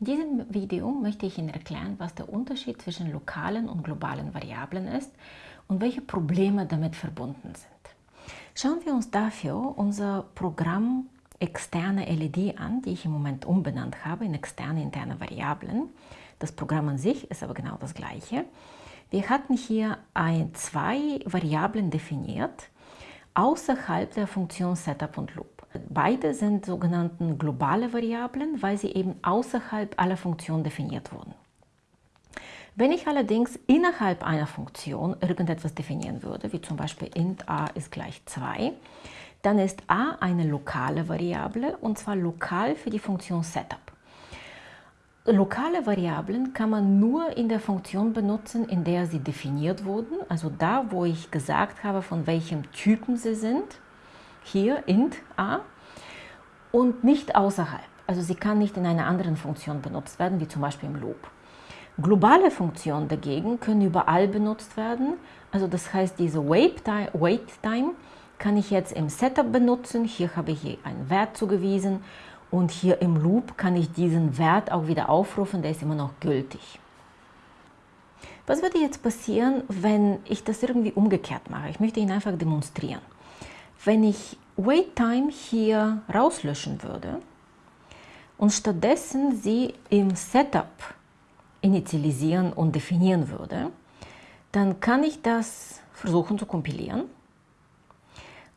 In diesem Video möchte ich Ihnen erklären, was der Unterschied zwischen lokalen und globalen Variablen ist und welche Probleme damit verbunden sind. Schauen wir uns dafür unser Programm externe LED an, die ich im Moment umbenannt habe in externe interne Variablen. Das Programm an sich ist aber genau das gleiche. Wir hatten hier ein, zwei Variablen definiert außerhalb der Funktion Setup und Loop. Beide sind sogenannte globale Variablen, weil sie eben außerhalb aller Funktionen definiert wurden. Wenn ich allerdings innerhalb einer Funktion irgendetwas definieren würde, wie zum Beispiel int a ist gleich 2, dann ist a eine lokale Variable und zwar lokal für die Funktion Setup. Lokale Variablen kann man nur in der Funktion benutzen, in der sie definiert wurden, also da, wo ich gesagt habe, von welchem Typen sie sind hier int a und nicht außerhalb. Also sie kann nicht in einer anderen Funktion benutzt werden, wie zum Beispiel im Loop. Globale Funktionen dagegen können überall benutzt werden. Also das heißt, diese Wait Time kann ich jetzt im Setup benutzen. Hier habe ich einen Wert zugewiesen und hier im Loop kann ich diesen Wert auch wieder aufrufen, der ist immer noch gültig. Was würde jetzt passieren, wenn ich das irgendwie umgekehrt mache? Ich möchte Ihnen einfach demonstrieren. Wenn ich WaitTime hier rauslöschen würde und stattdessen sie im Setup initialisieren und definieren würde, dann kann ich das versuchen zu kompilieren.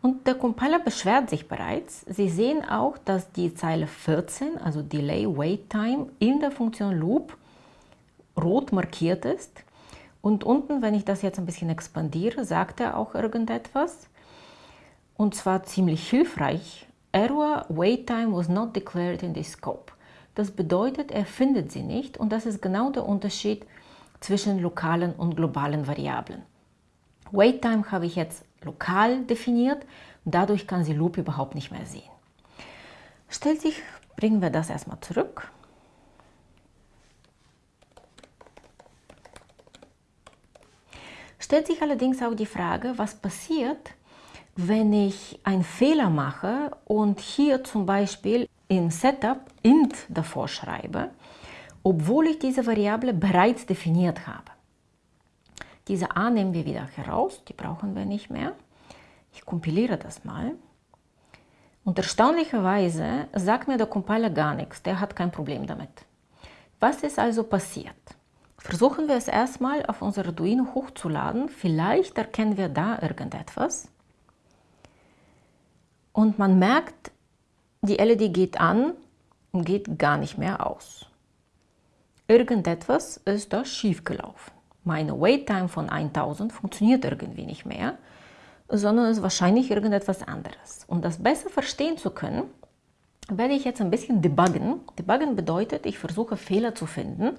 Und der Compiler beschwert sich bereits. Sie sehen auch, dass die Zeile 14, also Delay Wait Time, in der Funktion Loop rot markiert ist. Und unten, wenn ich das jetzt ein bisschen expandiere, sagt er auch irgendetwas und zwar ziemlich hilfreich. Error wait time was not declared in the scope. Das bedeutet, er findet sie nicht und das ist genau der Unterschied zwischen lokalen und globalen Variablen. Wait time habe ich jetzt lokal definiert dadurch kann sie Loop überhaupt nicht mehr sehen. Stellt sich, bringen wir das erstmal zurück. Stellt sich allerdings auch die Frage, was passiert, wenn ich einen Fehler mache und hier zum Beispiel im Setup int davor schreibe, obwohl ich diese Variable bereits definiert habe. Diese a nehmen wir wieder heraus, die brauchen wir nicht mehr. Ich kompiliere das mal. Und erstaunlicherweise sagt mir der Compiler gar nichts, der hat kein Problem damit. Was ist also passiert? Versuchen wir es erstmal auf unser Arduino hochzuladen, vielleicht erkennen wir da irgendetwas. Und man merkt, die LED geht an und geht gar nicht mehr aus. Irgendetwas ist da schiefgelaufen. Meine Wait-Time von 1000 funktioniert irgendwie nicht mehr, sondern ist wahrscheinlich irgendetwas anderes. Um das besser verstehen zu können, werde ich jetzt ein bisschen debuggen. Debuggen bedeutet, ich versuche Fehler zu finden,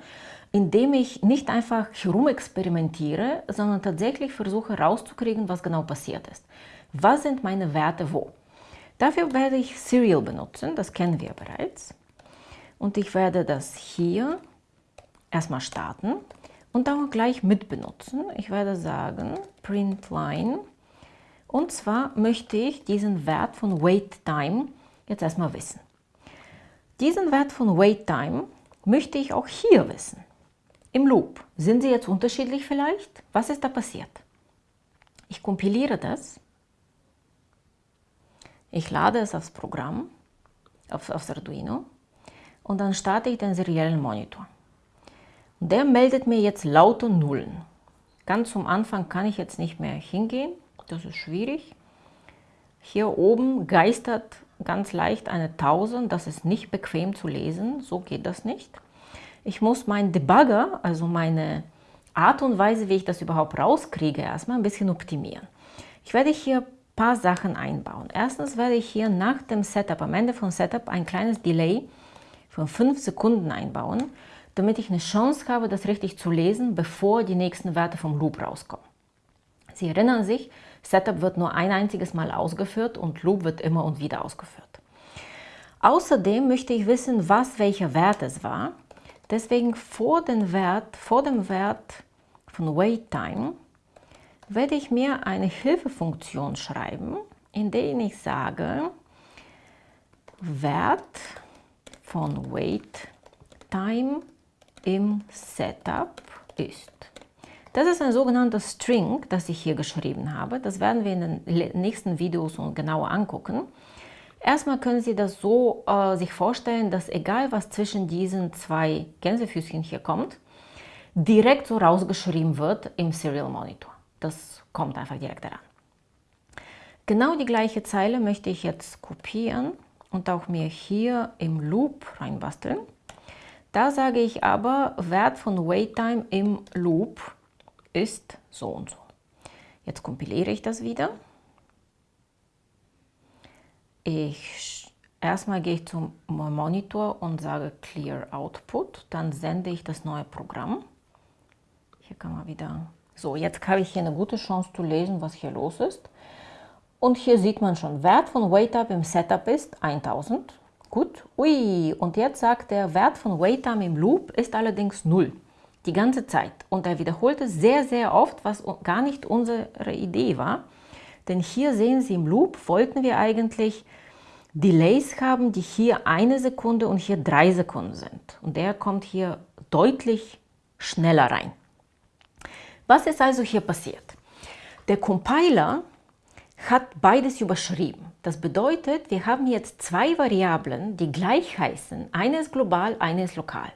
indem ich nicht einfach herumexperimentiere, sondern tatsächlich versuche rauszukriegen, was genau passiert ist. Was sind meine Werte wo? Dafür werde ich Serial benutzen, das kennen wir bereits. Und ich werde das hier erstmal starten und dann gleich mit benutzen. Ich werde sagen print line und zwar möchte ich diesen Wert von wait time jetzt erstmal wissen. Diesen Wert von wait time möchte ich auch hier wissen. Im Loop. Sind sie jetzt unterschiedlich vielleicht? Was ist da passiert? Ich kompiliere das ich lade es aufs Programm, auf, aufs Arduino und dann starte ich den seriellen Monitor. Der meldet mir jetzt lauter Nullen. Ganz zum Anfang kann ich jetzt nicht mehr hingehen, das ist schwierig. Hier oben geistert ganz leicht eine 1000, das ist nicht bequem zu lesen, so geht das nicht. Ich muss meinen Debugger, also meine Art und Weise, wie ich das überhaupt rauskriege, erstmal ein bisschen optimieren. Ich werde hier paar Sachen einbauen. Erstens werde ich hier nach dem Setup, am Ende von Setup, ein kleines Delay von 5 Sekunden einbauen, damit ich eine Chance habe, das richtig zu lesen, bevor die nächsten Werte vom Loop rauskommen. Sie erinnern sich, Setup wird nur ein einziges Mal ausgeführt und Loop wird immer und wieder ausgeführt. Außerdem möchte ich wissen, was welcher Wert es war. Deswegen vor, den Wert, vor dem Wert von WaitTime werde ich mir eine Hilfefunktion schreiben, in der ich sage, Wert von Wait WaitTime im Setup ist. Das ist ein sogenannter String, das ich hier geschrieben habe. Das werden wir in den nächsten Videos genauer angucken. Erstmal können Sie das so äh, sich vorstellen, dass egal was zwischen diesen zwei Gänsefüßchen hier kommt, direkt so rausgeschrieben wird im Serial Monitor. Das kommt einfach direkt daran. Genau die gleiche Zeile möchte ich jetzt kopieren und auch mir hier im Loop reinbasteln. Da sage ich aber, Wert von WaitTime im Loop ist so und so. Jetzt kompiliere ich das wieder. Ich, erstmal gehe ich zum Monitor und sage Clear Output. Dann sende ich das neue Programm. Hier kann man wieder... So, jetzt habe ich hier eine gute Chance zu lesen, was hier los ist. Und hier sieht man schon, Wert von WaitUp im Setup ist 1000. Gut, ui, und jetzt sagt der Wert von WaitTime im Loop ist allerdings 0 die ganze Zeit. Und er wiederholte sehr, sehr oft, was gar nicht unsere Idee war. Denn hier sehen Sie im Loop, wollten wir eigentlich Delays haben, die hier eine Sekunde und hier drei Sekunden sind. Und der kommt hier deutlich schneller rein. Was ist also hier passiert? Der Compiler hat beides überschrieben. Das bedeutet, wir haben jetzt zwei Variablen, die gleich heißen. Eine ist global, eine ist lokal.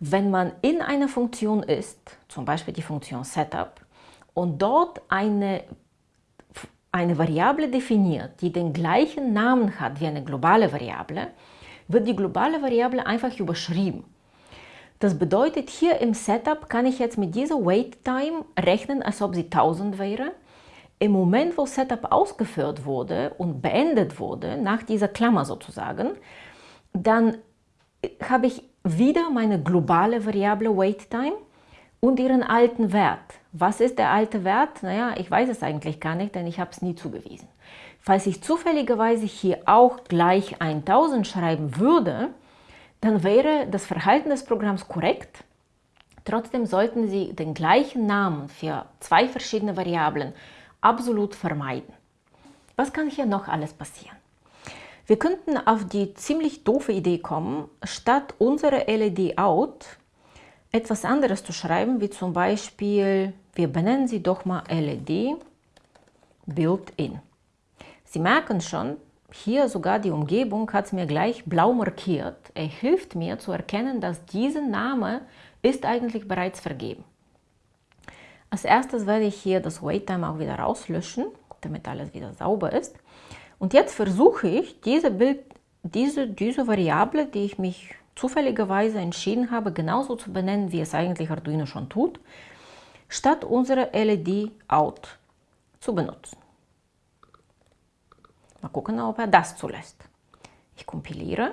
Wenn man in einer Funktion ist, zum Beispiel die Funktion Setup, und dort eine, eine Variable definiert, die den gleichen Namen hat wie eine globale Variable, wird die globale Variable einfach überschrieben. Das bedeutet, hier im Setup kann ich jetzt mit dieser Wait-Time rechnen, als ob sie 1000 wäre. Im Moment, wo Setup ausgeführt wurde und beendet wurde, nach dieser Klammer sozusagen, dann habe ich wieder meine globale Variable WaitTime und ihren alten Wert. Was ist der alte Wert? Naja, ich weiß es eigentlich gar nicht, denn ich habe es nie zugewiesen. Falls ich zufälligerweise hier auch gleich 1000 schreiben würde, dann wäre das Verhalten des Programms korrekt. Trotzdem sollten Sie den gleichen Namen für zwei verschiedene Variablen absolut vermeiden. Was kann hier noch alles passieren? Wir könnten auf die ziemlich doofe Idee kommen, statt unsere LED out etwas anderes zu schreiben, wie zum Beispiel, wir benennen sie doch mal LED Built-in. Sie merken schon, hier sogar die Umgebung hat es mir gleich blau markiert. Er hilft mir zu erkennen, dass dieser Name ist eigentlich bereits vergeben. Als erstes werde ich hier das WaitTime auch wieder rauslöschen, damit alles wieder sauber ist. Und jetzt versuche ich, diese, Bild, diese, diese Variable, die ich mich zufälligerweise entschieden habe, genauso zu benennen, wie es eigentlich Arduino schon tut, statt unsere LED Out zu benutzen. Mal gucken, ob er das zulässt. Ich kompiliere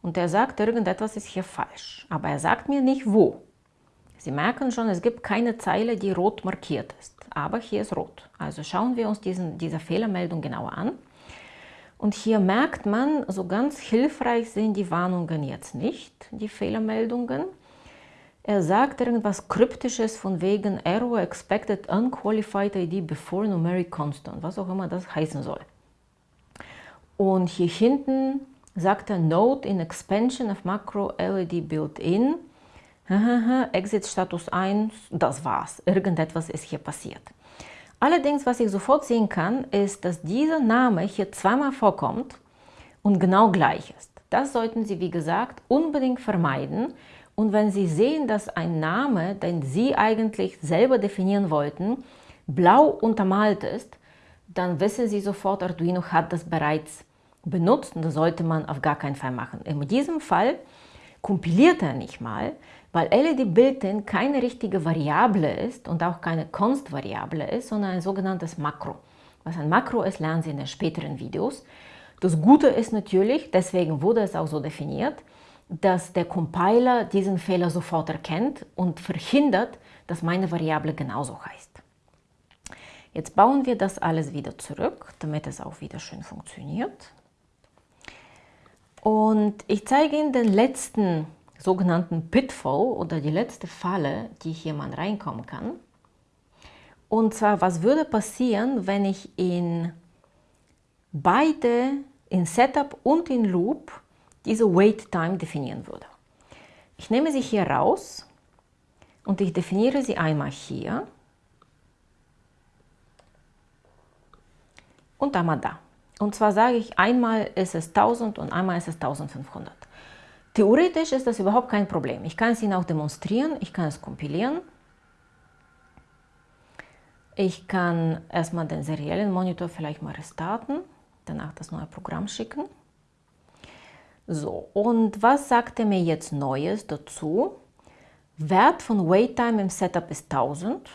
und er sagt, irgendetwas ist hier falsch, aber er sagt mir nicht wo. Sie merken schon, es gibt keine Zeile, die rot markiert ist aber hier ist rot. Also schauen wir uns diesen, diese Fehlermeldung genauer an. Und hier merkt man, so ganz hilfreich sind die Warnungen jetzt nicht, die Fehlermeldungen. Er sagt irgendwas Kryptisches von wegen Error expected unqualified ID before numeric constant, was auch immer das heißen soll. Und hier hinten sagt er Note in expansion of macro LED built-in Exit Status 1, das war's. Irgendetwas ist hier passiert. Allerdings, was ich sofort sehen kann, ist, dass dieser Name hier zweimal vorkommt und genau gleich ist. Das sollten Sie, wie gesagt, unbedingt vermeiden. Und wenn Sie sehen, dass ein Name, den Sie eigentlich selber definieren wollten, blau untermalt ist, dann wissen Sie sofort, Arduino hat das bereits benutzt und das sollte man auf gar keinen Fall machen. In diesem Fall kompiliert er nicht mal, weil LED Built-in keine richtige Variable ist und auch keine Constant-Variable ist, sondern ein sogenanntes Makro. Was ein Makro ist, lernen Sie in den späteren Videos. Das Gute ist natürlich, deswegen wurde es auch so definiert, dass der Compiler diesen Fehler sofort erkennt und verhindert, dass meine Variable genauso heißt. Jetzt bauen wir das alles wieder zurück, damit es auch wieder schön funktioniert. Und ich zeige Ihnen den letzten sogenannten Pitfall oder die letzte Falle, die hier man reinkommen kann. Und zwar, was würde passieren, wenn ich in beide, in Setup und in Loop, diese Wait Time definieren würde. Ich nehme sie hier raus und ich definiere sie einmal hier und einmal da. Und zwar sage ich, einmal ist es 1000 und einmal ist es 1500. Theoretisch ist das überhaupt kein Problem. Ich kann es Ihnen auch demonstrieren, ich kann es kompilieren. Ich kann erstmal den seriellen Monitor vielleicht mal restarten, danach das neue Programm schicken. So, und was sagt er mir jetzt Neues dazu? Wert von WaitTime im Setup ist 1000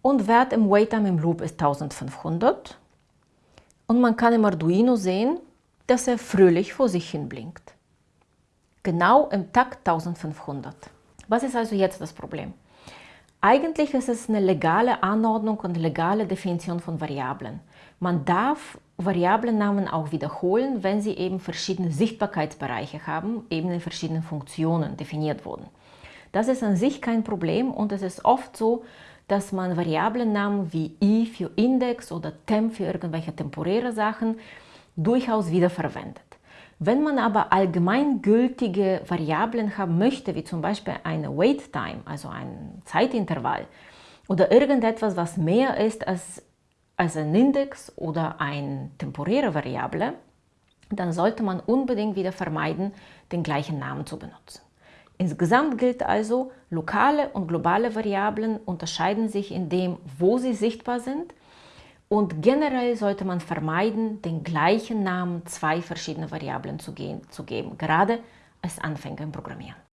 und Wert im WaitTime im Loop ist 1500. Und man kann im Arduino sehen, dass er fröhlich vor sich hin blinkt genau im Takt 1500. Was ist also jetzt das Problem? Eigentlich ist es eine legale Anordnung und legale Definition von Variablen. Man darf Variablennamen auch wiederholen, wenn sie eben verschiedene Sichtbarkeitsbereiche haben, eben in verschiedenen Funktionen definiert wurden. Das ist an sich kein Problem und es ist oft so, dass man Variablennamen wie i für Index oder temp für irgendwelche temporäre Sachen durchaus wiederverwendet. Wenn man aber allgemeingültige Variablen haben möchte, wie zum Beispiel eine Wait Time, also ein Zeitintervall, oder irgendetwas, was mehr ist als, als ein Index oder eine temporäre Variable, dann sollte man unbedingt wieder vermeiden, den gleichen Namen zu benutzen. Insgesamt gilt also, lokale und globale Variablen unterscheiden sich in dem, wo sie sichtbar sind und generell sollte man vermeiden, den gleichen Namen zwei verschiedene Variablen zu, gehen, zu geben, gerade als Anfänger im Programmieren.